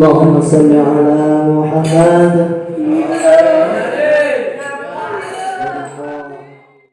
اللهم صل على محمد.